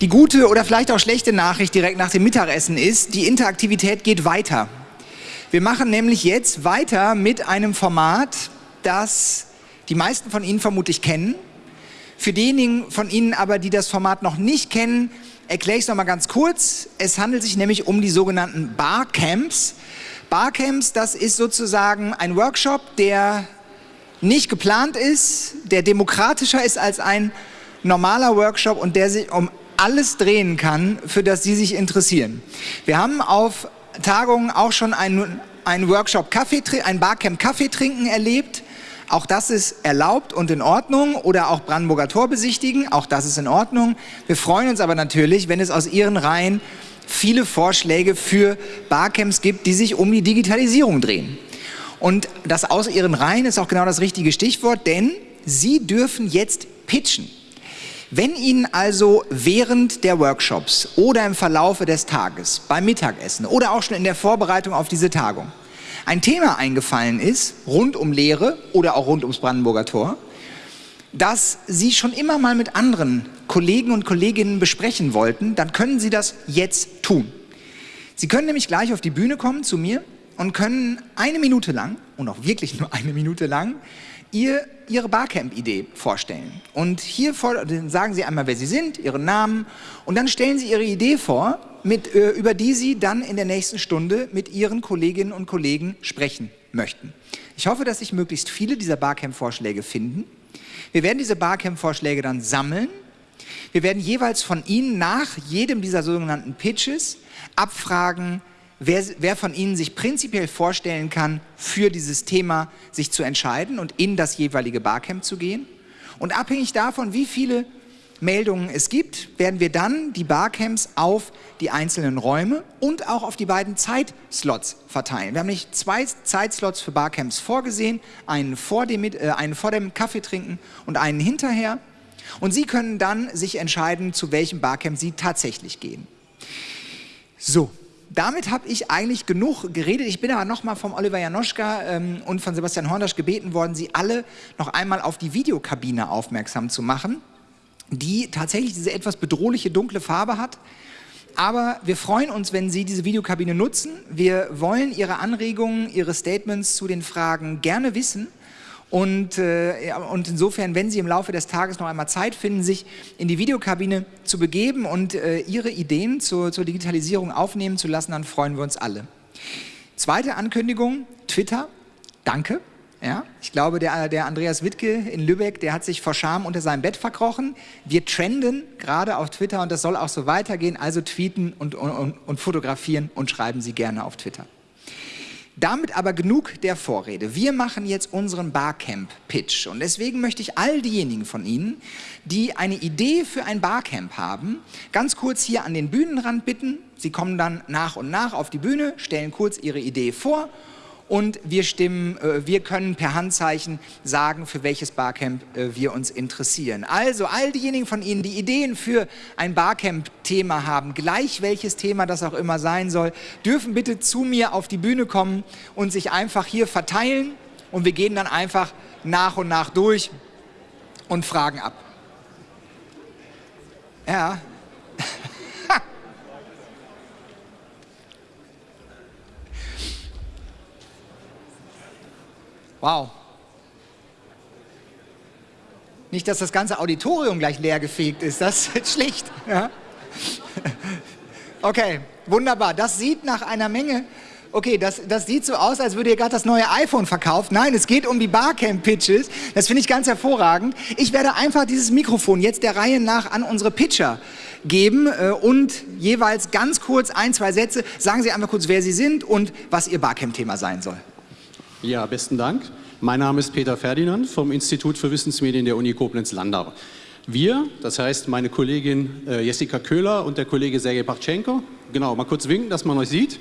Die gute oder vielleicht auch schlechte Nachricht direkt nach dem Mittagessen ist, die Interaktivität geht weiter. Wir machen nämlich jetzt weiter mit einem Format, das die meisten von Ihnen vermutlich kennen. Für diejenigen von Ihnen aber, die das Format noch nicht kennen, erkläre ich es nochmal ganz kurz. Es handelt sich nämlich um die sogenannten Barcamps. Barcamps, das ist sozusagen ein Workshop, der nicht geplant ist, der demokratischer ist als ein normaler Workshop und der sich um alles drehen kann, für das Sie sich interessieren. Wir haben auf Tagungen auch schon einen, einen Workshop Kaffee, ein Barcamp Kaffee trinken erlebt. Auch das ist erlaubt und in Ordnung. Oder auch Brandenburger Tor besichtigen. Auch das ist in Ordnung. Wir freuen uns aber natürlich, wenn es aus Ihren Reihen viele Vorschläge für Barcamps gibt, die sich um die Digitalisierung drehen. Und das aus Ihren Reihen ist auch genau das richtige Stichwort, denn Sie dürfen jetzt pitchen. Wenn Ihnen also während der Workshops oder im Verlaufe des Tages, beim Mittagessen oder auch schon in der Vorbereitung auf diese Tagung ein Thema eingefallen ist, rund um Lehre oder auch rund ums Brandenburger Tor, das Sie schon immer mal mit anderen Kollegen und Kolleginnen besprechen wollten, dann können Sie das jetzt tun. Sie können nämlich gleich auf die Bühne kommen zu mir und können eine Minute lang, und auch wirklich nur eine Minute lang, ihr, Ihre Barcamp-Idee vorstellen. Und hier sagen Sie einmal, wer Sie sind, Ihren Namen und dann stellen Sie Ihre Idee vor, mit, äh, über die Sie dann in der nächsten Stunde mit Ihren Kolleginnen und Kollegen sprechen möchten. Ich hoffe, dass sich möglichst viele dieser Barcamp-Vorschläge finden. Wir werden diese Barcamp-Vorschläge dann sammeln. Wir werden jeweils von Ihnen nach jedem dieser sogenannten Pitches abfragen, wer, wer von Ihnen sich prinzipiell vorstellen kann, für dieses Thema sich zu entscheiden und in das jeweilige Barcamp zu gehen. Und abhängig davon, wie viele Meldungen es gibt, werden wir dann die Barcamps auf die einzelnen Räume und auch auf die beiden Zeitslots verteilen. Wir haben nicht zwei Zeitslots für Barcamps vorgesehen, einen vor dem, äh, einen vor dem Kaffeetrinken und einen hinterher. Und Sie können dann sich entscheiden, zu welchem Barcamp Sie tatsächlich gehen. So, damit habe ich eigentlich genug geredet. Ich bin aber nochmal vom Oliver Janoschka ähm, und von Sebastian Horndasch gebeten worden, Sie alle noch einmal auf die Videokabine aufmerksam zu machen, die tatsächlich diese etwas bedrohliche dunkle Farbe hat. Aber wir freuen uns, wenn Sie diese Videokabine nutzen. Wir wollen Ihre Anregungen, Ihre Statements zu den Fragen gerne wissen. Und, äh, und insofern, wenn Sie im Laufe des Tages noch einmal Zeit finden, sich in die Videokabine zu begeben und äh, Ihre Ideen zur, zur Digitalisierung aufnehmen zu lassen, dann freuen wir uns alle. Zweite Ankündigung, Twitter, danke. Ja, ich glaube, der, der Andreas Wittke in Lübeck, der hat sich vor Scham unter seinem Bett verkrochen. Wir trenden gerade auf Twitter und das soll auch so weitergehen. Also tweeten und, und, und fotografieren und schreiben Sie gerne auf Twitter. Damit aber genug der Vorrede. Wir machen jetzt unseren Barcamp-Pitch und deswegen möchte ich all diejenigen von Ihnen, die eine Idee für ein Barcamp haben, ganz kurz hier an den Bühnenrand bitten. Sie kommen dann nach und nach auf die Bühne, stellen kurz Ihre Idee vor und wir, stimmen, äh, wir können per Handzeichen sagen, für welches Barcamp äh, wir uns interessieren. Also all diejenigen von Ihnen, die Ideen für ein Barcamp-Thema haben, gleich welches Thema das auch immer sein soll, dürfen bitte zu mir auf die Bühne kommen und sich einfach hier verteilen und wir gehen dann einfach nach und nach durch und fragen ab. Ja, Wow. Nicht, dass das ganze Auditorium gleich leer gefegt ist, das ist schlicht. Ja? Okay, wunderbar. Das sieht nach einer Menge okay, das, das sieht so aus, als würde ihr gerade das neue iPhone verkauft. Nein, es geht um die Barcamp-Pitches. Das finde ich ganz hervorragend. Ich werde einfach dieses Mikrofon jetzt der Reihe nach an unsere Pitcher geben äh, und jeweils ganz kurz ein, zwei Sätze. Sagen Sie einfach kurz, wer Sie sind und was Ihr Barcamp-Thema sein soll. Ja, besten Dank. Mein Name ist Peter Ferdinand vom Institut für Wissensmedien der Uni Koblenz-Landau. Wir, das heißt meine Kollegin äh, Jessica Köhler und der Kollege Sergej Pachchenko, genau, mal kurz winken, dass man euch sieht.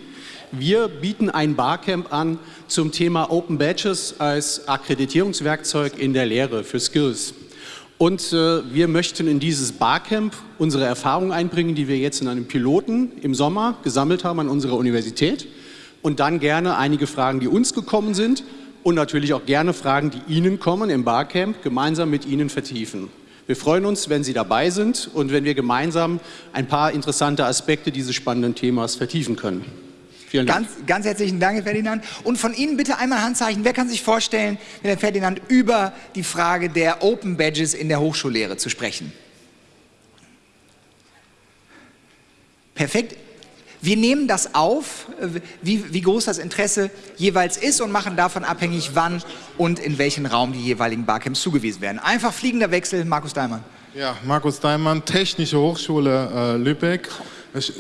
Wir bieten ein Barcamp an zum Thema Open Badges als Akkreditierungswerkzeug in der Lehre für Skills. Und äh, wir möchten in dieses Barcamp unsere Erfahrungen einbringen, die wir jetzt in einem Piloten im Sommer gesammelt haben an unserer Universität und dann gerne einige Fragen, die uns gekommen sind und natürlich auch gerne Fragen, die Ihnen kommen im Barcamp, gemeinsam mit Ihnen vertiefen. Wir freuen uns, wenn Sie dabei sind und wenn wir gemeinsam ein paar interessante Aspekte dieses spannenden Themas vertiefen können. Vielen Dank. Ganz, ganz herzlichen Dank, Herr Ferdinand. Und von Ihnen bitte einmal Handzeichen. Wer kann sich vorstellen, mit Herrn Ferdinand über die Frage der Open Badges in der Hochschullehre zu sprechen? Perfekt. Wir nehmen das auf, wie, wie, groß das Interesse jeweils ist und machen davon abhängig, wann und in welchen Raum die jeweiligen Barcamps zugewiesen werden. Einfach fliegender Wechsel, Markus Daimann. Ja, Markus Daimann, Technische Hochschule äh, Lübeck.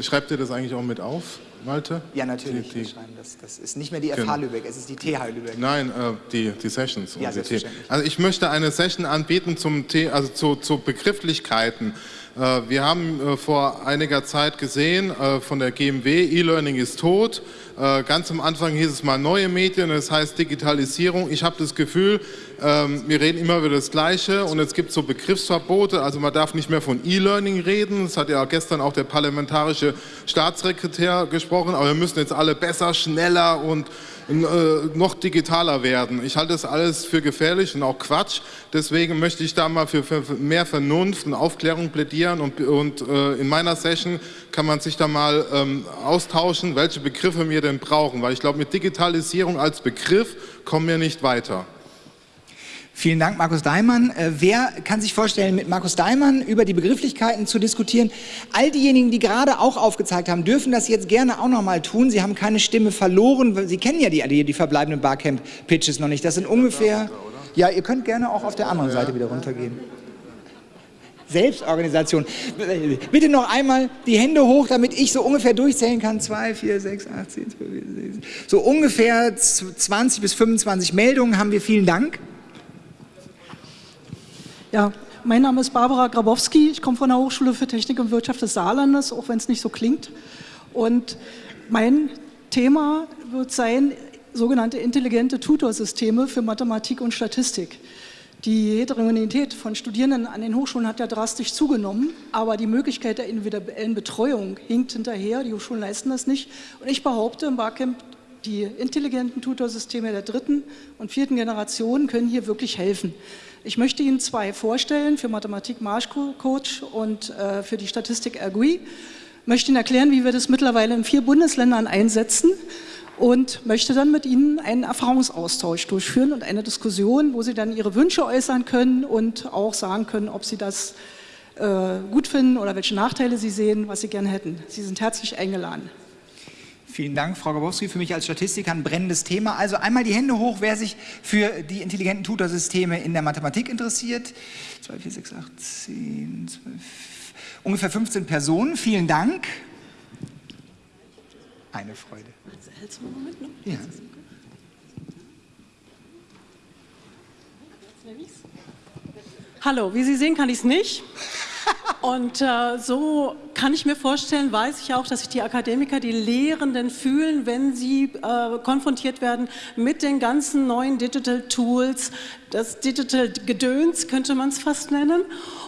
Schreibt ihr das eigentlich auch mit auf? Malte? Ja, natürlich. Die, die, das, das, ist nicht mehr die FH Lübeck, es ist die TH Lübeck. Nein, äh, die, die Sessions. Ja, die also ich möchte eine Session anbieten zum T also zu, zu Begrifflichkeiten. Äh, wir haben äh, vor einiger Zeit gesehen äh, von der GMW, E-Learning ist tot. Ganz am Anfang hieß es mal neue Medien, das heißt Digitalisierung. Ich habe das Gefühl, ähm, wir reden immer über das Gleiche und es gibt so Begriffsverbote, also man darf nicht mehr von E-Learning reden, das hat ja gestern auch der parlamentarische Staatssekretär gesprochen, aber wir müssen jetzt alle besser, schneller und noch digitaler werden. Ich halte das alles für gefährlich und auch Quatsch. Deswegen möchte ich da mal für, für mehr Vernunft und Aufklärung plädieren und, und äh, in meiner Session kann man sich da mal ähm, austauschen, welche Begriffe wir denn brauchen, weil ich glaube, mit Digitalisierung als Begriff kommen wir nicht weiter. Vielen Dank, Markus Daimann. Äh, wer kann sich vorstellen, mit Markus Daimann über die Begrifflichkeiten zu diskutieren? All diejenigen, die gerade auch aufgezeigt haben, dürfen das jetzt gerne auch noch mal tun. Sie haben keine Stimme verloren. Sie kennen ja die, die, verbleibenden Barcamp-Pitches noch nicht. Das sind ungefähr... Ja, ihr könnt gerne auch auf der anderen Seite wieder runtergehen. Selbstorganisation. Bitte noch einmal die Hände hoch, damit ich so ungefähr durchzählen kann. 2, 4, 6, 8, 10, 12, 16. So ungefähr 20 bis 25 Meldungen haben wir. Vielen Dank. Ja, mein Name ist Barbara Grabowski. Ich komme von der Hochschule für Technik und Wirtschaft des Saarlandes, auch wenn es nicht so klingt. Und mein Thema wird sein, sogenannte intelligente Tutorsysteme für Mathematik und Statistik. Die Heterogenität von Studierenden an den Hochschulen hat ja drastisch zugenommen, aber die Möglichkeit der individuellen Betreuung hinkt hinterher. Die Hochschulen leisten das nicht. Und ich behaupte im Barcamp, die intelligenten Tutorsysteme der dritten und vierten Generation können hier wirklich helfen. Ich möchte Ihnen zwei vorstellen, für Mathematik Marschcoach und äh, für die Statistik. Ich möchte Ihnen erklären, wie wir das mittlerweile in vier Bundesländern einsetzen und möchte dann mit Ihnen einen Erfahrungsaustausch durchführen und eine Diskussion, wo Sie dann Ihre Wünsche äußern können und auch sagen können, ob Sie das äh, gut finden oder welche Nachteile Sie sehen, was Sie gerne hätten. Sie sind herzlich eingeladen. Vielen Dank, Frau Gabowski. Für mich als Statistiker ein brennendes Thema. Also einmal die Hände hoch, wer sich für die intelligenten Tutorsysteme in der Mathematik interessiert. 2, 4, 6, 8, 10, 12, ungefähr 15 Personen. Vielen Dank. Eine Freude. Ja. Hallo, wie Sie sehen, kann ich es nicht. Und äh, so kann ich mir vorstellen, weiß ich auch, dass sich die Akademiker, die Lehrenden fühlen, wenn sie äh, konfrontiert werden mit den ganzen neuen Digital Tools, das Digital Gedöns könnte man es fast nennen.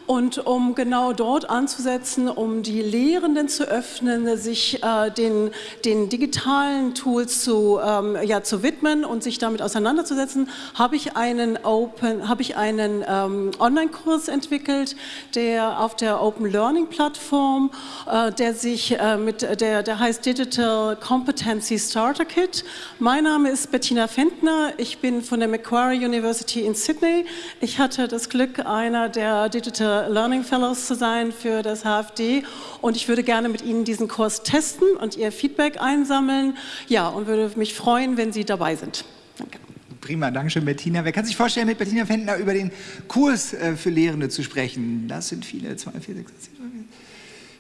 Und um genau dort anzusetzen, um die Lehrenden zu öffnen, sich äh, den, den, digitalen Tools zu, ähm, ja, zu widmen und sich damit auseinanderzusetzen, habe ich einen, hab einen ähm, Online-Kurs entwickelt, der auf der Open Learning Plattform, äh, der sich äh, mit, der, der heißt Digital Competency Starter Kit. Mein Name ist Bettina Fentner, ich bin von der Macquarie University in Sydney. Ich hatte das Glück, einer der Digital Learning Fellows zu sein für das HFD und ich würde gerne mit Ihnen diesen Kurs testen und Ihr Feedback einsammeln. Ja, und würde mich freuen, wenn Sie dabei sind. Danke. Prima, danke schön, Bettina. Wer kann sich vorstellen, mit Bettina Fentner über den Kurs äh, für Lehrende zu sprechen? Das sind viele, 2, 4, 6, 7,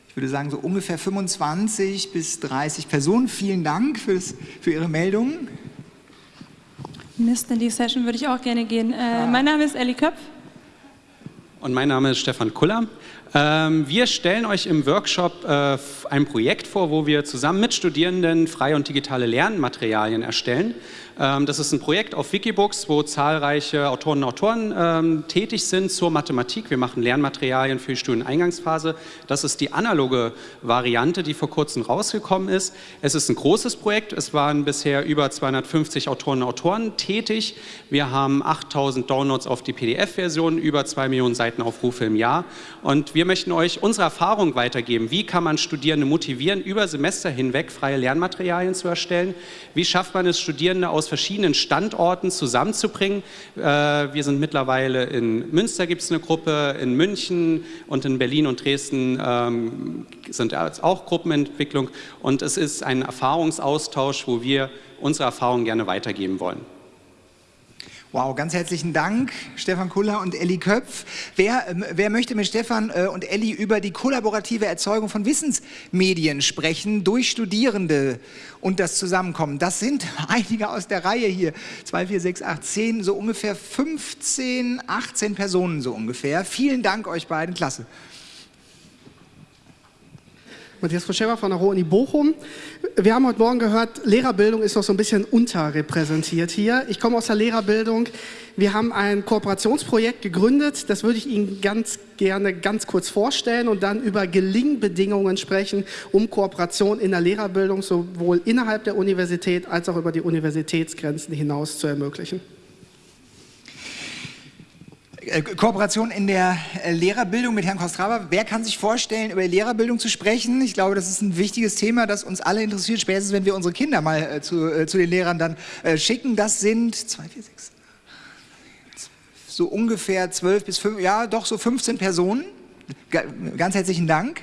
ich würde sagen, so ungefähr 25 bis 30 Personen. Vielen Dank fürs, für Ihre Meldung. Mist, in die Session würde ich auch gerne gehen. Äh, ah. Mein Name ist Elli Köpf. Und mein Name ist Stefan Kuller. Ähm, wir stellen euch im Workshop äh, ein Projekt vor, wo wir zusammen mit Studierenden freie und digitale Lernmaterialien erstellen. Ähm, das ist ein Projekt auf Wikibooks, wo zahlreiche Autoren und Autoren ähm, tätig sind zur Mathematik. Wir machen Lernmaterialien für die Studieneingangsphase. Das ist die analoge Variante, die vor kurzem rausgekommen ist. Es ist ein großes Projekt. Es waren bisher über 250 Autoren und Autoren tätig. Wir haben 8000 Downloads auf die PDF-Version, über 2 Millionen Seitenaufrufe im Jahr. Und wir möchten euch unsere Erfahrung weitergeben. Wie kann man Studierende motivieren, über Semester hinweg freie Lernmaterialien zu erstellen? Wie schafft man es, Studierende aus verschiedenen Standorten zusammenzubringen. Äh, wir sind mittlerweile in Münster gibt es eine Gruppe, in München und in Berlin und Dresden ähm, sind auch Gruppenentwicklung und es ist ein Erfahrungsaustausch, wo wir unsere Erfahrungen gerne weitergeben wollen. Wow, ganz herzlichen Dank, Stefan Kuller und Elli Köpf. Wer, ähm, wer möchte mit Stefan äh, und Elli über die kollaborative Erzeugung von Wissensmedien sprechen durch Studierende und das Zusammenkommen? Das sind einige aus der Reihe hier. 2, 4, 6, 8, 10, so ungefähr 15, 18 Personen so ungefähr. Vielen Dank euch beiden, klasse. Matthias Froschewa von der Ruhr-Uni Bochum. Wir haben heute Morgen gehört, Lehrerbildung ist noch so ein bisschen unterrepräsentiert hier. Ich komme aus der Lehrerbildung. Wir haben ein Kooperationsprojekt gegründet. Das würde ich Ihnen ganz gerne ganz kurz vorstellen und dann über Gelingbedingungen sprechen, um Kooperation in der Lehrerbildung sowohl innerhalb der Universität als auch über die Universitätsgrenzen hinaus zu ermöglichen. Äh, Kooperation in der äh, Lehrerbildung mit Herrn Kostrava. Wer kann sich vorstellen, über Lehrerbildung zu sprechen? Ich glaube, das ist ein wichtiges Thema, das uns alle interessiert, spätestens wenn wir unsere Kinder mal äh, zu, zu, den Lehrern dann schicken. Das sind zwei, vier, sechs, so ungefähr zwölf bis fünf, ja doch so 15 Personen. Ganz herzlichen Dank.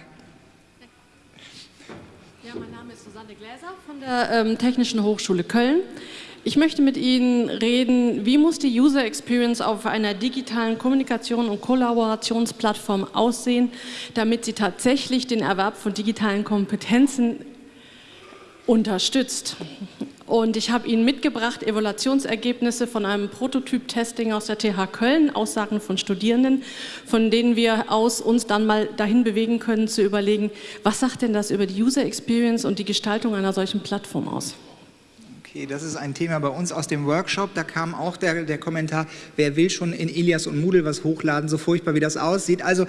Ja, mein Name ist Susanne Gläser von der ähm, Technischen Hochschule Köln. Ich möchte mit Ihnen reden, wie muss die User Experience auf einer digitalen Kommunikation- und Kollaborationsplattform aussehen, damit sie tatsächlich den Erwerb von digitalen Kompetenzen unterstützt. Und ich habe Ihnen mitgebracht Evaluationsergebnisse von einem Prototyp-Testing aus der TH Köln, Aussagen von Studierenden, von denen wir aus uns dann mal dahin bewegen können, zu überlegen, was sagt denn das über die User Experience und die Gestaltung einer solchen Plattform aus? Okay, das ist ein Thema bei uns aus dem Workshop. Da kam auch der, der Kommentar, wer will schon in Elias und Moodle was hochladen, so furchtbar wie das aussieht. Also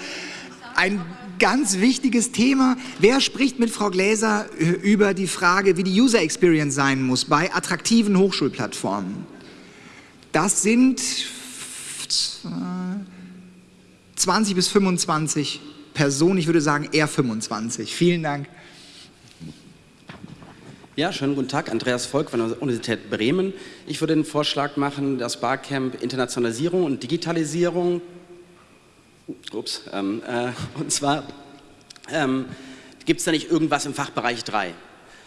ein ganz wichtiges Thema. Wer spricht mit Frau Gläser äh, über die Frage, wie die User Experience sein muss bei attraktiven Hochschulplattformen? Das sind 20 bis 25 Personen, ich würde sagen eher 25. Vielen Dank. Ja, schönen guten Tag, Andreas Volk von der Universität Bremen. Ich würde den Vorschlag machen, das Barcamp Internationalisierung und Digitalisierung, ups, ähm, äh, und zwar ähm, gibt es da nicht irgendwas im Fachbereich 3.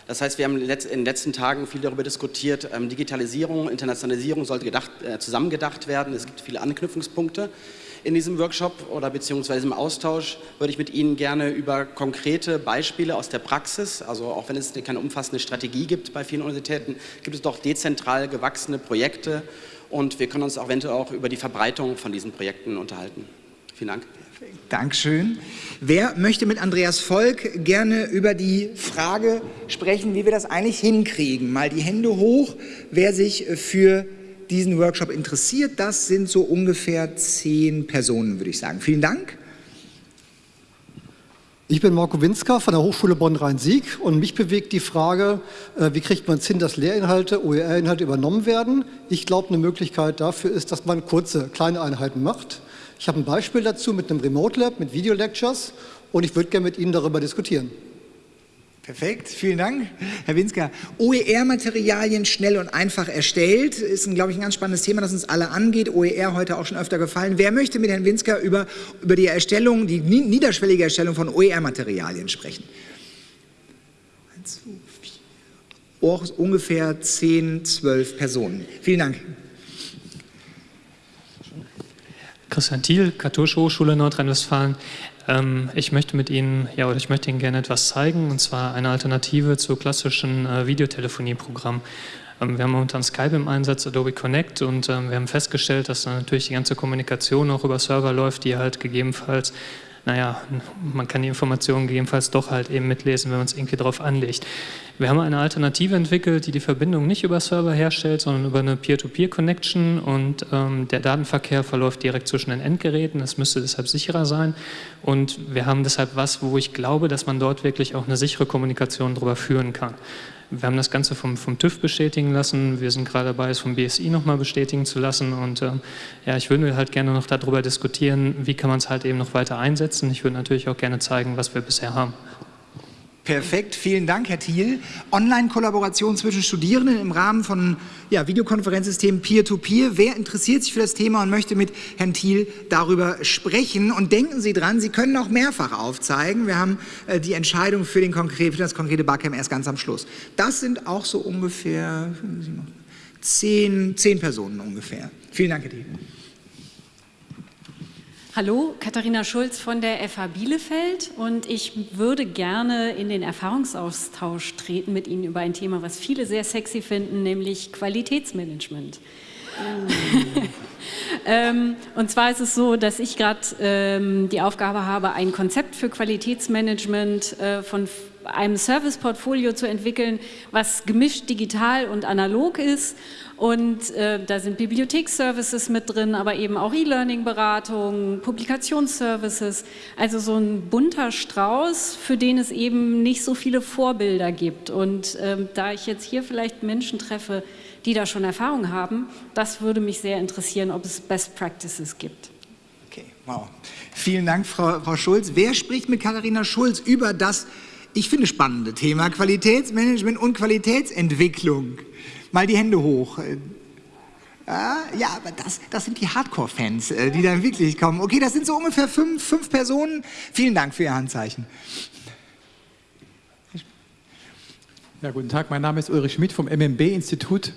Das heißt, wir haben in den letzten Tagen viel darüber diskutiert, ähm, Digitalisierung, Internationalisierung sollte gedacht, äh, zusammengedacht werden. Es gibt viele Anknüpfungspunkte in diesem Workshop oder beziehungsweise im Austausch würde ich mit Ihnen gerne über konkrete Beispiele aus der Praxis, also auch wenn es keine umfassende Strategie gibt bei vielen Universitäten, gibt es doch dezentral gewachsene Projekte und wir können uns auch eventuell auch über die Verbreitung von diesen Projekten unterhalten. Vielen Dank. Dankeschön. Wer möchte mit Andreas Volk gerne über die Frage sprechen, wie wir das eigentlich hinkriegen? Mal die Hände hoch, wer sich für diesen Workshop interessiert. Das sind so ungefähr zehn Personen, würde ich sagen. Vielen Dank. Ich bin Marco Winsker von der Hochschule Bonn-Rhein-Sieg und mich bewegt die Frage, äh, wie kriegt man es hin, dass Lehrinhalte, OER-Inhalte übernommen werden. Ich glaube, eine Möglichkeit dafür ist, dass man kurze, kleine Einheiten macht. Ich habe ein Beispiel dazu mit einem Remote Lab, mit Video Lectures und ich würde gerne mit Ihnen darüber diskutieren. Perfekt, vielen Dank, Herr Winsker. OER-Materialien schnell und einfach erstellt, ist, glaube ich, ein ganz spannendes Thema, das uns alle angeht. OER heute auch schon öfter gefallen. Wer möchte mit Herrn Winsker über, über die Erstellung, die niederschwellige Erstellung von OER-Materialien sprechen? Ungefähr 10, 12 Personen. Vielen Dank. Christian Thiel, Katholische Hochschule Nordrhein-Westfalen. Ähm, ich möchte mit Ihnen, ja, oder ich möchte Ihnen gerne etwas zeigen, und zwar eine Alternative zu klassischen äh, Videotelefonieprogrammen. Ähm, wir haben momentan Skype im Einsatz, Adobe Connect, und ähm, wir haben festgestellt, dass natürlich die ganze Kommunikation auch über Server läuft, die halt gegebenenfalls naja, man kann die Informationen gegebenenfalls doch halt eben mitlesen, wenn man es irgendwie drauf anlegt. Wir haben eine Alternative entwickelt, die die Verbindung nicht über Server herstellt, sondern über eine Peer-to-Peer-Connection und ähm, der Datenverkehr verläuft direkt zwischen den Endgeräten. Das müsste deshalb sicherer sein und wir haben deshalb was, wo ich glaube, dass man dort wirklich auch eine sichere Kommunikation darüber führen kann. Wir haben das Ganze vom, vom TÜV bestätigen lassen. Wir sind gerade dabei, es vom BSI nochmal bestätigen zu lassen. Und ähm, ja, ich würde halt gerne noch darüber diskutieren, wie kann man es halt eben noch weiter einsetzen. Ich würde natürlich auch gerne zeigen, was wir bisher haben. Perfekt, vielen Dank, Herr Thiel. Online-Kollaboration zwischen Studierenden im Rahmen von ja, Videokonferenzsystemen Peer-to-Peer. Wer interessiert sich für das Thema und möchte mit Herrn Thiel darüber sprechen? Und denken Sie dran, Sie können auch mehrfach aufzeigen. Wir haben äh, die Entscheidung für, den konkret, für das konkrete Barcamp erst ganz am Schluss. Das sind auch so ungefähr zehn, zehn Personen ungefähr. Vielen Dank, Herr Thiel. Hallo, Katharina Schulz von der FH Bielefeld und ich würde gerne in den Erfahrungsaustausch treten mit Ihnen über ein Thema, was viele sehr sexy finden, nämlich Qualitätsmanagement. Mm. ähm, und zwar ist es so, dass ich gerade ähm, die Aufgabe habe, ein Konzept für Qualitätsmanagement äh, von einem Serviceportfolio zu entwickeln, was gemischt digital und analog ist und äh, da sind Bibliotheksservices mit drin, aber eben auch E-Learning-Beratung, Publikationsservices. Also so ein bunter Strauß, für den es eben nicht so viele Vorbilder gibt. Und ähm, da ich jetzt hier vielleicht Menschen treffe, die da schon Erfahrung haben, das würde mich sehr interessieren, ob es Best Practices gibt. Okay, wow. Vielen Dank, Frau, Frau Schulz. Wer spricht mit Katharina Schulz über das, ich finde, spannende Thema Qualitätsmanagement und Qualitätsentwicklung? Mal die Hände hoch. Äh, ja, aber das, das sind die Hardcore-Fans, äh, die dann wirklich kommen. Okay, das sind so ungefähr fünf, fünf Personen. Vielen Dank für Ihr Handzeichen. Ja, guten Tag, mein Name ist Ulrich Schmidt vom MMB-Institut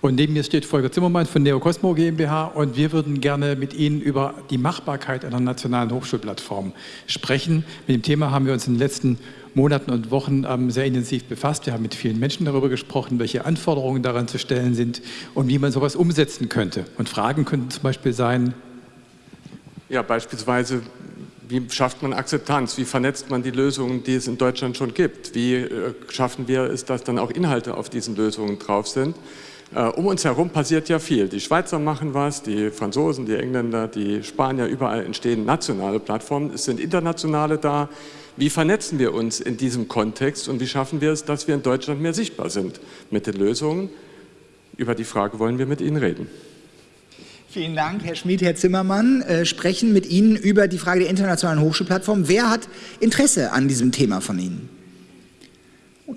und neben mir steht Volker Zimmermann von Neocosmo GmbH und wir würden gerne mit Ihnen über die Machbarkeit einer nationalen Hochschulplattform sprechen. Mit dem Thema haben wir uns in den letzten Monaten und Wochen ähm, sehr intensiv befasst. Wir haben mit vielen Menschen darüber gesprochen, welche Anforderungen daran zu stellen sind und wie man sowas umsetzen könnte. Und Fragen könnten zum Beispiel sein, ja, beispielsweise, wie schafft man Akzeptanz? Wie vernetzt man die Lösungen, die es in Deutschland schon gibt? Wie äh, schaffen wir es, dass dann auch Inhalte auf diesen Lösungen drauf sind? Äh, um uns herum passiert ja viel. Die Schweizer machen was, die Franzosen, die Engländer, die Spanier, überall entstehen nationale Plattformen. Es sind internationale da. Wie vernetzen wir uns in diesem Kontext und wie schaffen wir es, dass wir in Deutschland mehr sichtbar sind mit den Lösungen? Über die Frage wollen wir mit Ihnen reden. Vielen Dank, Herr Schmid, Herr Zimmermann. Äh, sprechen mit Ihnen über die Frage der internationalen Hochschulplattform. Wer hat Interesse an diesem Thema von Ihnen? Oh,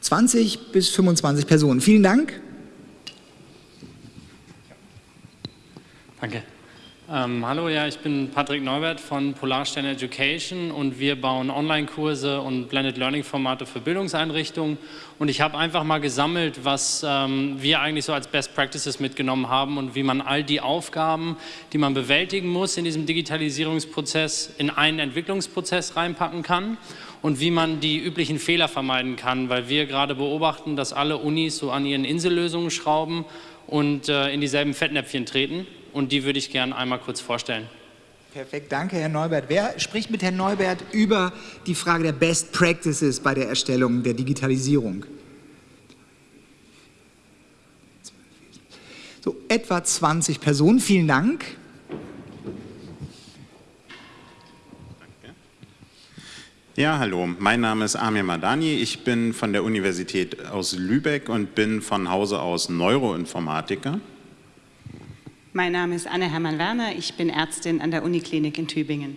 20 bis 25 Personen. Vielen Dank. Danke. Ähm, hallo, ja, ich bin Patrick Neubert von Polarstern Education und wir bauen Online-Kurse und Blended Learning-Formate für Bildungseinrichtungen. Und ich habe einfach mal gesammelt, was ähm, wir eigentlich so als Best Practices mitgenommen haben und wie man all die Aufgaben, die man bewältigen muss in diesem Digitalisierungsprozess, in einen Entwicklungsprozess reinpacken kann und wie man die üblichen Fehler vermeiden kann, weil wir gerade beobachten, dass alle Unis so an ihren Insellösungen schrauben und äh, in dieselben Fettnäpfchen treten und die würde ich gerne einmal kurz vorstellen. Perfekt, danke Herr Neubert. Wer spricht mit Herrn Neubert über die Frage der Best Practices bei der Erstellung der Digitalisierung? So, etwa 20 Personen, vielen Dank. Ja, hallo, mein Name ist Amir Madani, ich bin von der Universität aus Lübeck und bin von Hause aus Neuroinformatiker. Mein Name ist Anne Hermann-Werner, ich bin Ärztin an der Uniklinik in Tübingen.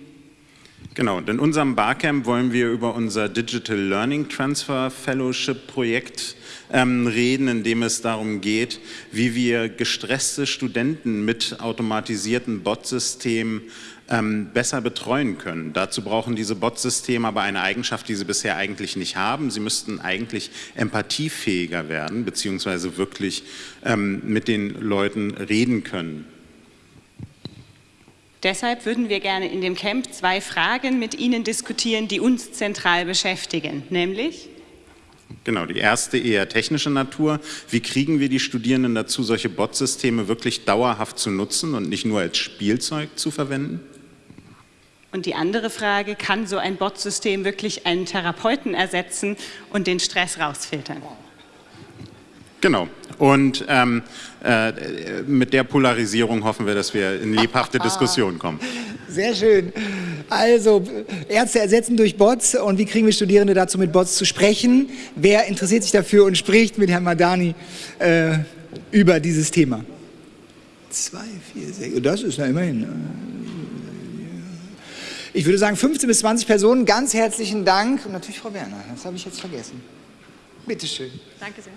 Genau, in unserem Barcamp wollen wir über unser Digital Learning Transfer Fellowship Projekt ähm, reden, in dem es darum geht, wie wir gestresste Studenten mit automatisierten Bot-Systemen ähm, besser betreuen können. Dazu brauchen diese Bot-Systeme aber eine Eigenschaft, die sie bisher eigentlich nicht haben. Sie müssten eigentlich empathiefähiger werden, beziehungsweise wirklich ähm, mit den Leuten reden können. Deshalb würden wir gerne in dem Camp zwei Fragen mit Ihnen diskutieren, die uns zentral beschäftigen, nämlich Genau, die erste eher technische Natur. Wie kriegen wir die Studierenden dazu, solche Bot-Systeme wirklich dauerhaft zu nutzen und nicht nur als Spielzeug zu verwenden? Und die andere Frage, kann so ein Bot-System wirklich einen Therapeuten ersetzen und den Stress rausfiltern? Genau. Und ähm, äh, mit der Polarisierung hoffen wir, dass wir in lebhafte Diskussionen kommen. Sehr schön. Also, Ärzte ersetzen durch Bots und wie kriegen wir Studierende dazu, mit Bots zu sprechen? Wer interessiert sich dafür und spricht mit Herrn Madani äh, über dieses Thema? Zwei, vier, sechs, das ist ja immerhin. Äh, ich würde sagen 15 bis 20 Personen, ganz herzlichen Dank und natürlich Frau Werner, das habe ich jetzt vergessen. Bitte schön. Danke sehr.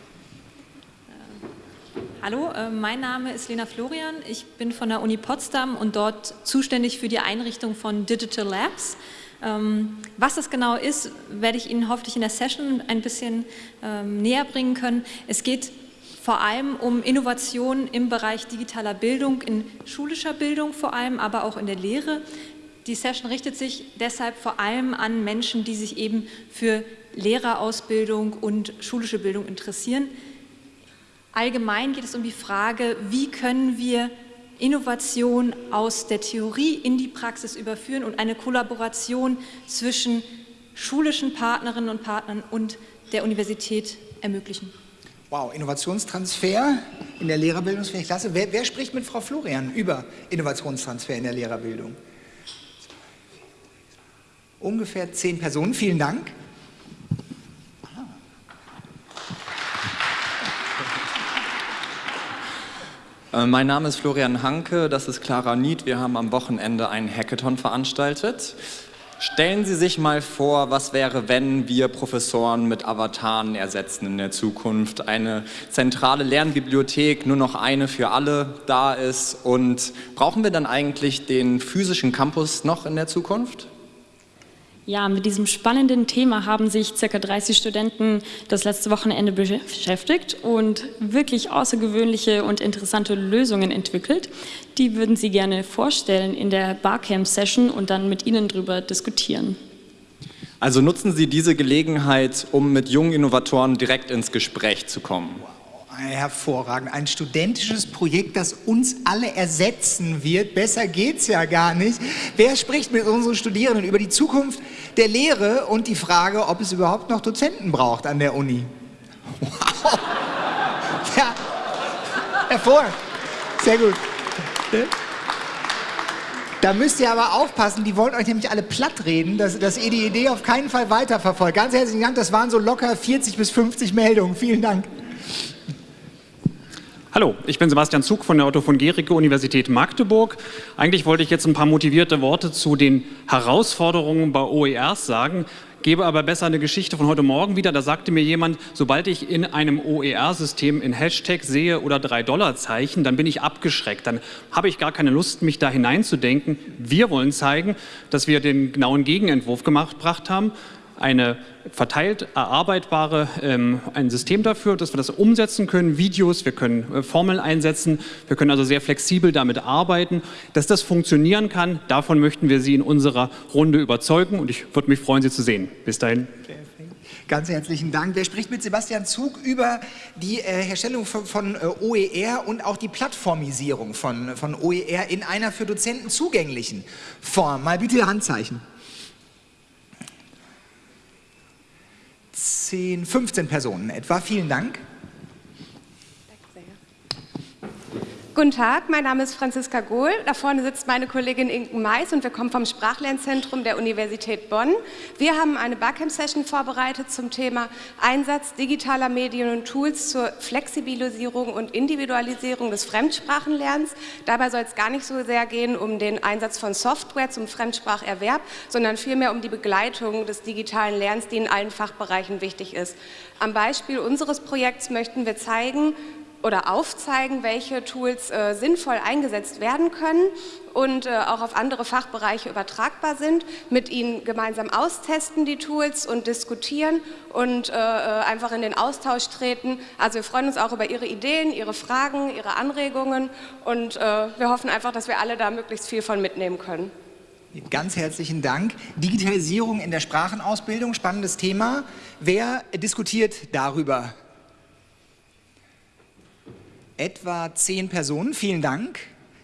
Hallo, äh, mein Name ist Lena Florian. Ich bin von der Uni Potsdam und dort zuständig für die Einrichtung von Digital Labs. Ähm, was das genau ist, werde ich Ihnen hoffentlich in der Session ein bisschen ähm, näher bringen können. Es geht vor allem um Innovation im Bereich digitaler Bildung, in schulischer Bildung vor allem, aber auch in der Lehre. Die Session richtet sich deshalb vor allem an Menschen, die sich eben für Lehrerausbildung und schulische Bildung interessieren. Allgemein geht es um die Frage, wie können wir Innovation aus der Theorie in die Praxis überführen und eine Kollaboration zwischen schulischen Partnerinnen und Partnern und der Universität ermöglichen. Wow, Innovationstransfer in der Lehrerbildung, das finde ich klasse. Wer, wer spricht mit Frau Florian über Innovationstransfer in der Lehrerbildung? Ungefähr zehn Personen, vielen Dank. Äh, mein Name ist Florian Hanke, das ist Clara Nied. Wir haben am Wochenende einen Hackathon veranstaltet. Stellen Sie sich mal vor, was wäre, wenn wir Professoren mit Avataren ersetzen in der Zukunft. Eine zentrale Lernbibliothek, nur noch eine für alle da ist. Und brauchen wir dann eigentlich den physischen Campus noch in der Zukunft? Ja, mit diesem spannenden Thema haben sich ca. 30 Studenten das letzte Wochenende beschäftigt und wirklich außergewöhnliche und interessante Lösungen entwickelt. Die würden Sie gerne vorstellen in der Barcamp-Session und dann mit Ihnen darüber diskutieren. Also nutzen Sie diese Gelegenheit, um mit jungen Innovatoren direkt ins Gespräch zu kommen. Hervorragend. Ein studentisches Projekt, das uns alle ersetzen wird. Besser geht's ja gar nicht. Wer spricht mit unseren Studierenden über die Zukunft der Lehre und die Frage, ob es überhaupt noch Dozenten braucht an der Uni? Wow. Ja, hervorragend. Sehr gut. Da müsst ihr aber aufpassen, die wollen euch nämlich alle platt reden, dass, dass ihr die Idee auf keinen Fall weiterverfolgt. Ganz herzlichen Dank, das waren so locker 40 bis 50 Meldungen. Vielen Dank. Hallo, ich bin Sebastian Zug von der Otto von Gericke Universität Magdeburg. Eigentlich wollte ich jetzt ein paar motivierte Worte zu den Herausforderungen bei OERs sagen, gebe aber besser eine Geschichte von heute Morgen wieder. Da sagte mir jemand, sobald ich in einem OER-System in Hashtag sehe oder drei Dollarzeichen, dann bin ich abgeschreckt. Dann habe ich gar keine Lust, mich da hineinzudenken. Wir wollen zeigen, dass wir den genauen Gegenentwurf gemacht, haben eine verteilt erarbeitbare, ähm, ein System dafür, dass wir das umsetzen können, Videos, wir können äh, Formeln einsetzen, wir können also sehr flexibel damit arbeiten. Dass das funktionieren kann, davon möchten wir Sie in unserer Runde überzeugen und ich würde mich freuen, Sie zu sehen. Bis dahin. Ganz herzlichen Dank. Wer spricht mit Sebastian Zug über die äh, Herstellung von, von äh, OER und auch die Plattformisierung von, von OER in einer für Dozenten zugänglichen Form? Mal bitte Handzeichen. 10, 15 Personen etwa. Vielen Dank. Guten Tag, mein Name ist Franziska Gohl. Da vorne sitzt meine Kollegin Inken Mais und wir kommen vom Sprachlernzentrum der Universität Bonn. Wir haben eine Barcamp-Session vorbereitet zum Thema Einsatz digitaler Medien und Tools zur Flexibilisierung und Individualisierung des Fremdsprachenlernens. Dabei soll es gar nicht so sehr gehen um den Einsatz von Software zum Fremdspracherwerb, sondern vielmehr um die Begleitung des digitalen Lernens, die in allen Fachbereichen wichtig ist. Am Beispiel unseres Projekts möchten wir zeigen, oder aufzeigen, welche Tools äh, sinnvoll eingesetzt werden können und äh, auch auf andere Fachbereiche übertragbar sind, mit ihnen gemeinsam austesten die Tools und diskutieren und äh, äh einfach in den Austausch treten. Also wir freuen uns auch über Ihre Ideen, Ihre Fragen, Ihre Anregungen und äh, wir hoffen einfach, dass wir alle da möglichst viel von mitnehmen können. Ganz herzlichen Dank. Digitalisierung in der Sprachenausbildung, spannendes Thema. Wer diskutiert darüber? Etwa zehn Personen, vielen Dank.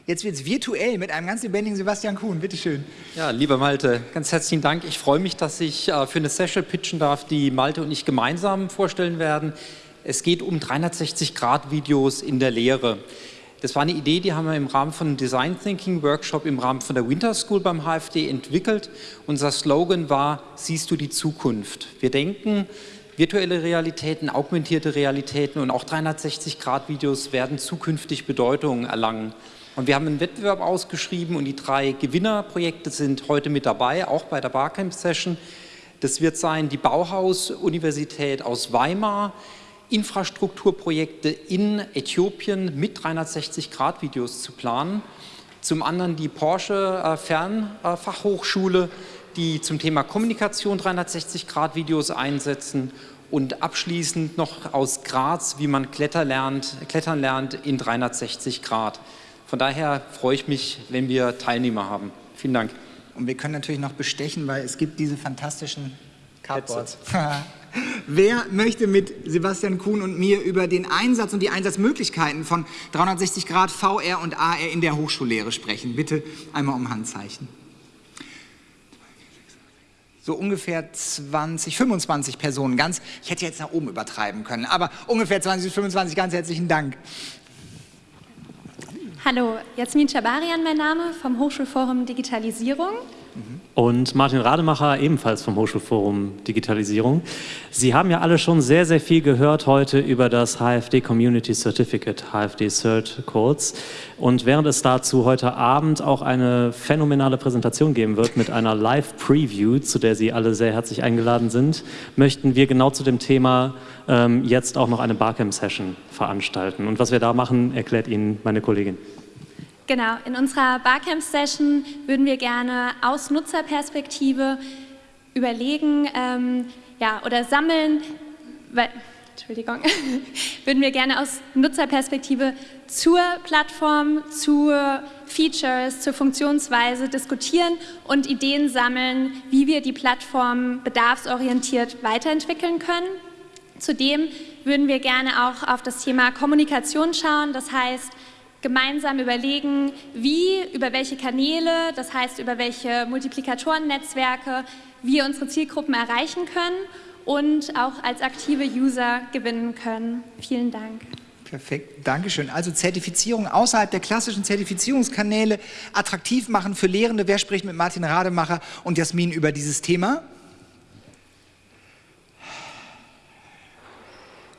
Jetzt wird es virtuell mit einem ganz lebendigen Sebastian Kuhn, bitteschön. Ja, lieber Malte, ganz herzlichen Dank. Ich freue mich, dass ich äh, für eine Session pitchen darf, die Malte und ich gemeinsam vorstellen werden. Es geht um 360-Grad-Videos in der Lehre. Das war eine Idee, die haben wir im Rahmen von Design Thinking Workshop im Rahmen von der Winter School beim HFD entwickelt. Unser Slogan war, siehst du die Zukunft? Wir denken, virtuelle Realitäten, augmentierte Realitäten und auch 360-Grad-Videos werden zukünftig Bedeutung erlangen. Und wir haben einen Wettbewerb ausgeschrieben und die drei Gewinnerprojekte sind heute mit dabei, auch bei der Barcamp-Session. Das wird sein die Bauhaus-Universität aus Weimar, Infrastrukturprojekte in Äthiopien mit 360-Grad-Videos zu planen. Zum anderen die Porsche äh, Fernfachhochschule, die zum Thema Kommunikation 360-Grad-Videos einsetzen und abschließend noch aus Graz, wie man Kletter lernt, klettern lernt in 360 Grad. Von daher freue ich mich, wenn wir Teilnehmer haben. Vielen Dank. Und wir können natürlich noch bestechen, weil es gibt diese fantastischen Cardboards. Wer möchte mit Sebastian Kuhn und mir über den Einsatz und die Einsatzmöglichkeiten von 360 Grad VR und AR in der Hochschullehre sprechen? Bitte einmal um Handzeichen. So ungefähr 20, 25 Personen ganz. Ich hätte jetzt nach oben übertreiben können, aber ungefähr 20 bis 25. Ganz herzlichen Dank. Hallo, Jasmin Schabarian mein Name vom Hochschulforum Digitalisierung. Und Martin Rademacher, ebenfalls vom Hochschulforum Digitalisierung. Sie haben ja alle schon sehr, sehr viel gehört heute über das HFD Community Certificate, HFD Cert kurz. Und während es dazu heute Abend auch eine phänomenale Präsentation geben wird mit einer Live-Preview, zu der Sie alle sehr herzlich eingeladen sind, möchten wir genau zu dem Thema ähm, jetzt auch noch eine Barcamp-Session veranstalten. Und was wir da machen, erklärt Ihnen meine Kollegin. Genau, in unserer Barcamp-Session würden wir gerne aus Nutzerperspektive überlegen ähm, ja, oder sammeln, weil, Entschuldigung, würden wir gerne aus Nutzerperspektive zur Plattform, zu Features, zur Funktionsweise diskutieren und Ideen sammeln, wie wir die Plattform bedarfsorientiert weiterentwickeln können. Zudem würden wir gerne auch auf das Thema Kommunikation schauen, das heißt, gemeinsam überlegen, wie, über welche Kanäle, das heißt über welche Multiplikatoren-Netzwerke wir unsere Zielgruppen erreichen können und auch als aktive User gewinnen können. Vielen Dank. Perfekt, Dankeschön. Also Zertifizierung außerhalb der klassischen Zertifizierungskanäle attraktiv machen für Lehrende. Wer spricht mit Martin Rademacher und Jasmin über dieses Thema?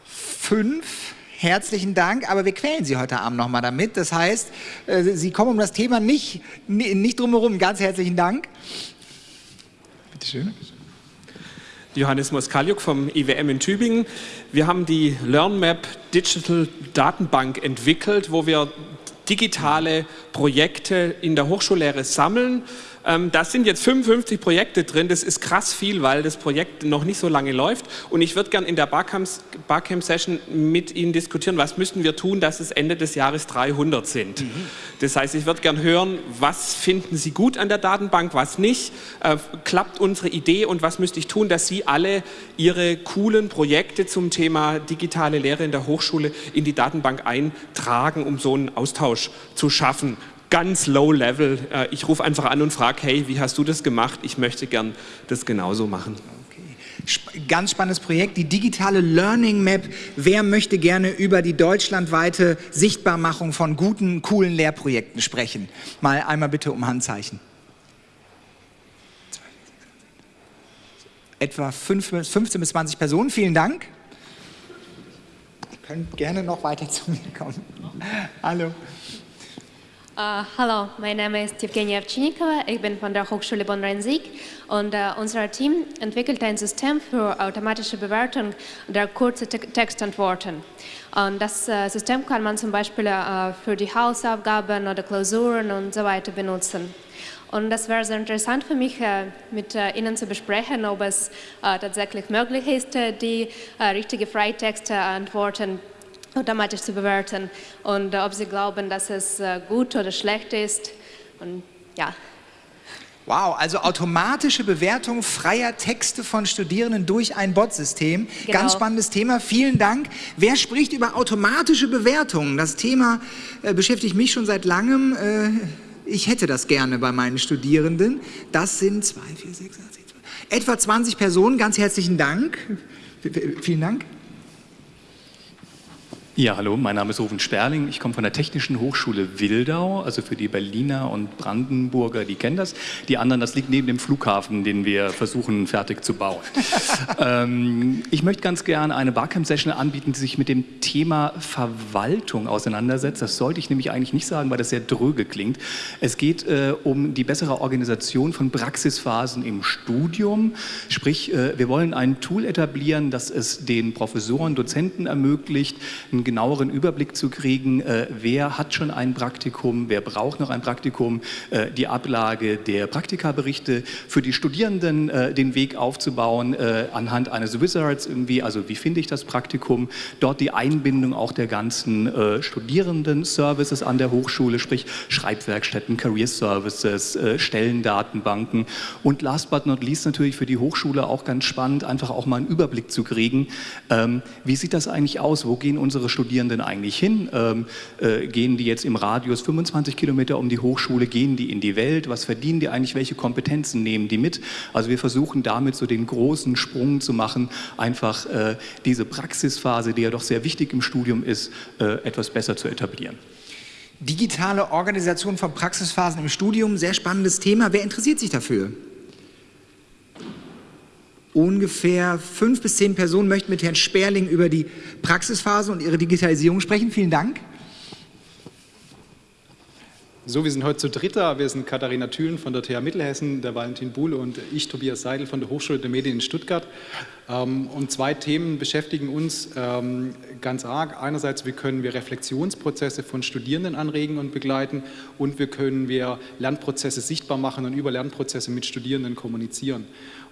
Fünf. Herzlichen Dank, aber wir quälen Sie heute Abend nochmal damit. Das heißt, äh, Sie kommen um das Thema nicht, nicht drumherum. Ganz herzlichen Dank. Bitte schön. Johannes Moskaliuk vom IWM in Tübingen. Wir haben die LearnMap Digital Datenbank entwickelt, wo wir digitale Projekte in der Hochschullehre sammeln ähm, da sind jetzt 55 Projekte drin, das ist krass viel, weil das Projekt noch nicht so lange läuft und ich würde gerne in der Barcamp-Session mit Ihnen diskutieren, was müssten wir tun, dass es Ende des Jahres 300 sind. Mhm. Das heißt, ich würde gerne hören, was finden Sie gut an der Datenbank, was nicht, äh, klappt unsere Idee und was müsste ich tun, dass Sie alle Ihre coolen Projekte zum Thema digitale Lehre in der Hochschule in die Datenbank eintragen, um so einen Austausch zu schaffen ganz low level. Äh, ich rufe einfach an und frage, hey, wie hast du das gemacht? Ich möchte gern das genauso machen. Ganz spannendes Projekt, die digitale Learning Map. Wer möchte gerne über die deutschlandweite Sichtbarmachung von guten, coolen Lehrprojekten sprechen? Mal einmal bitte um Handzeichen. Etwa 15 bis 20 Personen, vielen Dank. Ihr könnt gerne noch weiter zu mir kommen. Hallo. Uh, hallo, mein Name ist Evgenia Ovchinikova, ich bin von der Hochschule Bonn-Rhein-Sieg und uh, unser Team entwickelt ein System für automatische Bewertung der kurzen Te Textantworten. Und das uh, System kann man zum Beispiel für die Hausaufgaben oder Klausuren und so weiter benutzen. Und das wäre sehr interessant für mich, mit Ihnen zu besprechen, ob es tatsächlich möglich ist, die richtige Freitextantworten automatisch zu bewerten und ob sie glauben, dass es äh, gut oder schlecht ist. Und ja. Wow, also automatische Bewertung freier Texte von Studierenden durch ein Bot-System. Genau. Ganz spannendes Thema. Vielen Dank. Wer spricht über automatische Bewertungen? Das Thema äh, beschäftigt mich schon seit langem. Äh, ich hätte das gerne bei meinen Studierenden. Das sind zwei, vier, sechs, acht, zwölf, etwa 20 Personen. Ganz herzlichen Dank. V- Vielen Dank. Ja, hallo, mein Name ist Rufen Sperling. Ich komme von der Technischen Hochschule Wildau, also für die Berliner und Brandenburger, die kennen das. Die anderen, das liegt neben dem Flughafen, den wir versuchen fertig zu bauen. ähm, ich möchte ganz gerne eine Barcamp-Session anbieten, die sich mit dem Thema Verwaltung auseinandersetzt. Das sollte ich nämlich eigentlich nicht sagen, weil das sehr dröge klingt. Es geht äh, um die bessere Organisation von Praxisphasen im Studium. Sprich, äh, wir wollen ein Tool etablieren, das es den Professoren, Dozenten ermöglicht, einen genaueren Überblick zu kriegen, äh, wer hat schon ein Praktikum, wer braucht noch ein Praktikum, äh, die Ablage der Praktikaberichte für die Studierenden äh, den Weg aufzubauen anhand eines Wizards irgendwie, also wie finde ich das Praktikum, dort die Einbindung auch der ganzen Studierenden-Services an der Hochschule, sprich Schreibwerkstätten, Career Services, Stellendatenbanken. Und last but not least natürlich für die Hochschule auch ganz spannend, einfach auch mal einen Überblick zu kriegen, ähm, wie sieht das eigentlich aus, wo gehen unsere Studierenden eigentlich hin, ähm, äh, gehen die jetzt im Radius 25 Kilometer um die Hochschule, gehen die in die Welt, was verdienen die eigentlich, welche Kompetenzen nehmen die mit, also wir versuchen damit so den großen Sprung zu machen, einfach äh, diese Praxisphase, die ja doch sehr wichtig im Studium ist, äh, etwas besser zu etablieren. Digitale Organisation von Praxisphasen im Studium, sehr spannendes Thema. Wer interessiert sich dafür? Ungefähr fünf bis zehn Personen möchten mit Herrn Sperling über die Praxisphase und ihre Digitalisierung sprechen. Vielen Dank. So, wir sind heute zu dritter. Wir sind Katharina Thülen von der TH Mittelhessen, der Valentin Buhle und ich, Tobias Seidel von der Hochschule der Medien in Stuttgart. Ähm, Und zwei Themen beschäftigen uns ähm, ganz arg. Einerseits, wie können wir Reflexionsprozesse von Studierenden anregen und begleiten und wie können wir Lernprozesse sichtbar machen und über Lernprozesse mit Studierenden kommunizieren.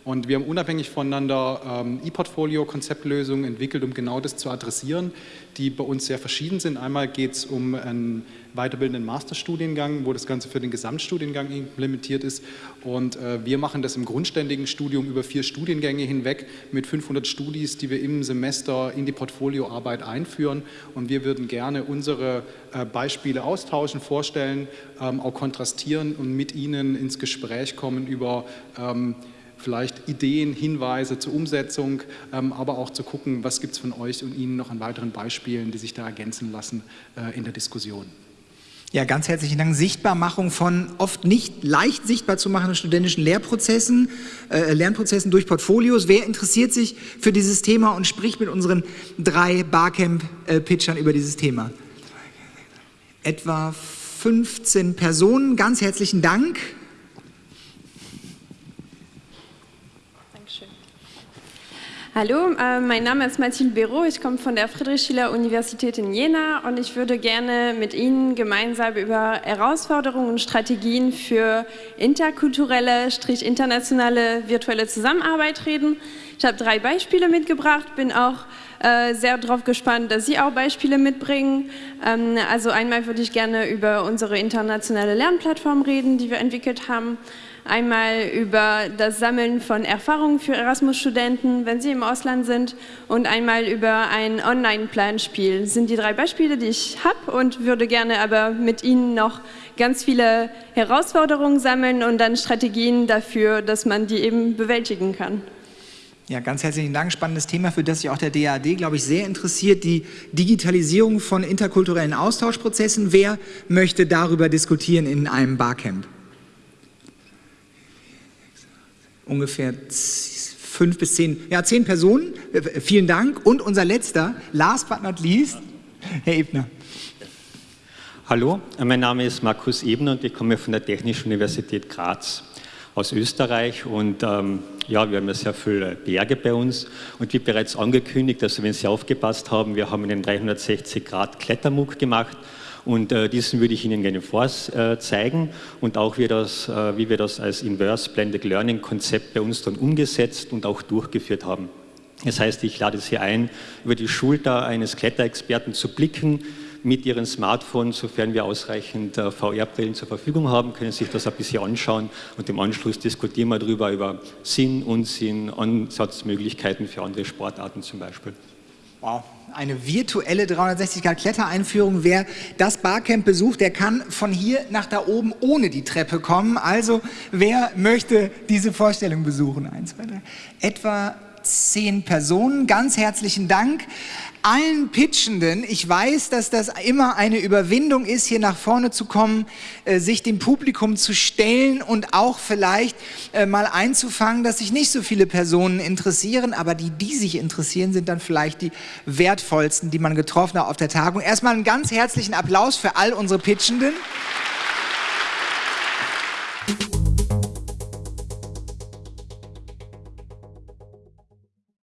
Und wir haben unabhängig voneinander ähm, E-Portfolio-Konzeptlösungen entwickelt, um genau das zu adressieren, die bei uns sehr verschieden sind. Einmal geht es um einen weiterbildenden Masterstudiengang, wo das Ganze für den Gesamtstudiengang implementiert ist. Und äh, wir machen das im grundständigen Studium über vier Studiengänge hinweg mit 500 Studis, die wir im Semester in die Portfolioarbeit einführen. Und wir würden gerne unsere äh, Beispiele austauschen, vorstellen, ähm, auch kontrastieren und mit Ihnen ins Gespräch kommen über ähm, vielleicht Ideen, Hinweise zur Umsetzung, ähm, aber auch zu gucken, was gibt es von euch und Ihnen noch an weiteren Beispielen, die sich da ergänzen lassen äh, in der Diskussion. Ja, ganz herzlichen Dank. Sichtbarmachung von oft nicht leicht sichtbar zu machenden studentischen Lehrprozessen, äh, Lernprozessen durch Portfolios. Wer interessiert sich für dieses Thema und spricht mit unseren drei Barcamp-Pitchern über dieses Thema? Etwa 15 Personen. Ganz herzlichen Dank. Hallo, äh, mein Name ist Mathilde Béraud, ich komme von der Friedrich-Schiller-Universität in Jena und ich würde gerne mit Ihnen gemeinsam über Herausforderungen und Strategien für interkulturelle, strich internationale virtuelle Zusammenarbeit reden. Ich habe drei Beispiele mitgebracht, bin auch äh, sehr darauf gespannt, dass Sie auch Beispiele mitbringen. Ähm, also einmal würde ich gerne über unsere internationale Lernplattform reden, die wir entwickelt haben einmal über das Sammeln von Erfahrungen für Erasmus-Studenten, wenn sie im Ausland sind, und einmal über ein Online-Planspiel. Das sind die drei Beispiele, die ich habe und würde gerne aber mit Ihnen noch ganz viele Herausforderungen sammeln und dann Strategien dafür, dass man die eben bewältigen kann. Ja, ganz herzlichen Dank. Spannendes Thema, für das sich auch der DAD, glaube ich, sehr interessiert. Die Digitalisierung von interkulturellen Austauschprozessen. Wer möchte darüber diskutieren in einem Barcamp? Ungefähr fünf bis zehn, ja, zehn Personen. Äh, Vielen Dank. Und unser letzter, last but not least, Herr Ebner. Hallo, mein Name ist Markus Ebner und ich komme von der Technischen Universität Graz aus Österreich und ähm, ja, wir haben ja sehr viele Berge bei uns und wie bereits angekündigt, also wenn Sie aufgepasst haben, wir haben einen 360 Grad Klettermuck gemacht und äh, diesen würde ich Ihnen gerne vorzeigen und auch wie, das, äh, wie wir das als Inverse Blended Learning Konzept bei uns dann umgesetzt und auch durchgeführt haben. Das heißt, ich lade Sie ein, über die Schulter eines Kletterexperten zu blicken, mit ihren Smartphones, sofern wir ausreichend äh, VR-Brillen zur Verfügung haben, können sich das ein bisschen anschauen und im Anschluss diskutieren wir darüber, über Sinn, Unsinn, Ansatzmöglichkeiten für andere Sportarten zum Beispiel. Wow, eine virtuelle 360-Grad-Klettereinführung. Wer das Barcamp besucht, der kann von hier nach da oben ohne die Treppe kommen. Also, wer möchte diese Vorstellung besuchen? Eins, zwei, drei. Etwa zehn Personen. Ganz herzlichen Dank allen Pitchenden. Ich weiß, dass das immer eine Überwindung ist, hier nach vorne zu kommen, äh, sich dem Publikum zu stellen und auch vielleicht äh, mal einzufangen, dass sich nicht so viele Personen interessieren, aber die, die sich interessieren, sind dann vielleicht die wertvollsten, die man getroffen hat auf der Tagung. Erstmal einen ganz herzlichen Applaus für all unsere Pitchenden.